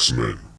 Boxman.